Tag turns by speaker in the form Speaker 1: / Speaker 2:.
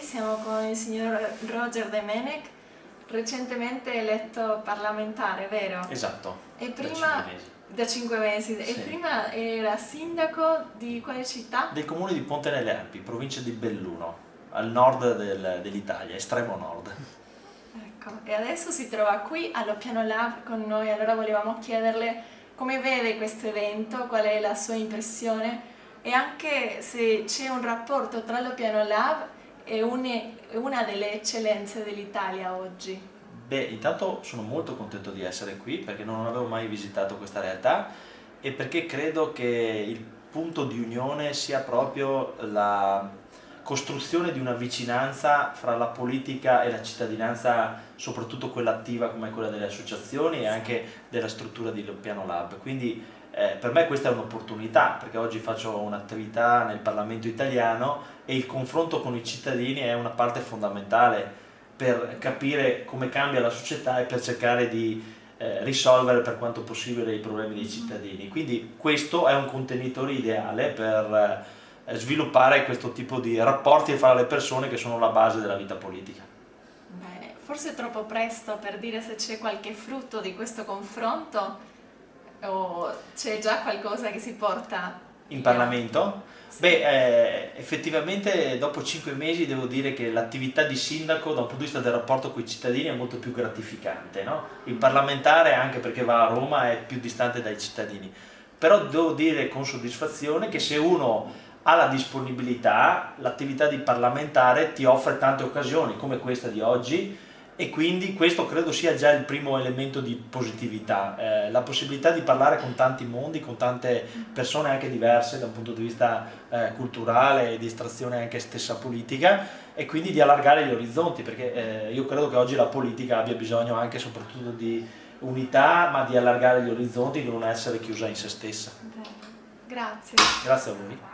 Speaker 1: Siamo con il signor Roger Demenec, recentemente eletto parlamentare, vero?
Speaker 2: Esatto,
Speaker 1: e
Speaker 2: prima,
Speaker 1: da 5 mesi.
Speaker 2: Sì.
Speaker 1: E prima era sindaco di quale città?
Speaker 2: Del comune di Ponte nelle Alpi, provincia di Belluno, al nord del, dell'Italia, estremo nord.
Speaker 1: Ecco, e adesso si trova qui allo Piano Lab con noi, allora volevamo chiederle come vede questo evento, qual è la sua impressione e anche se c'è un rapporto tra lo Piano Lab e una delle eccellenze dell'Italia oggi.
Speaker 2: Beh, intanto sono molto contento di essere qui perché non avevo mai visitato questa realtà e perché credo che il punto di unione sia proprio la costruzione di una vicinanza fra la politica e la cittadinanza, soprattutto quella attiva come quella delle associazioni e anche della struttura di Piano Lab. Quindi eh, per me questa è un'opportunità perché oggi faccio un'attività nel Parlamento italiano e il confronto con i cittadini è una parte fondamentale per capire come cambia la società e per cercare di eh, risolvere per quanto possibile i problemi dei cittadini. Quindi questo è un contenitore ideale per eh, sviluppare questo tipo di rapporti fra le persone che sono la base della vita politica.
Speaker 1: Bene, forse è troppo presto per dire se c'è qualche frutto di questo confronto o c'è già qualcosa che si porta
Speaker 2: in Parlamento? Sì. Beh, eh, effettivamente dopo cinque mesi devo dire che l'attività di sindaco da un punto di vista del rapporto con i cittadini è molto più gratificante. No? Il parlamentare, anche perché va a Roma, è più distante dai cittadini. Però devo dire con soddisfazione che se uno ha la disponibilità, l'attività di parlamentare ti offre tante occasioni come questa di oggi e quindi questo credo sia già il primo elemento di positività, eh, la possibilità di parlare con tanti mondi, con tante persone anche diverse da un punto di vista eh, culturale e di estrazione anche stessa politica e quindi di allargare gli orizzonti perché eh, io credo che oggi la politica abbia bisogno anche e soprattutto di unità ma di allargare gli orizzonti, di non essere chiusa in se stessa.
Speaker 1: Grazie.
Speaker 2: Grazie a voi.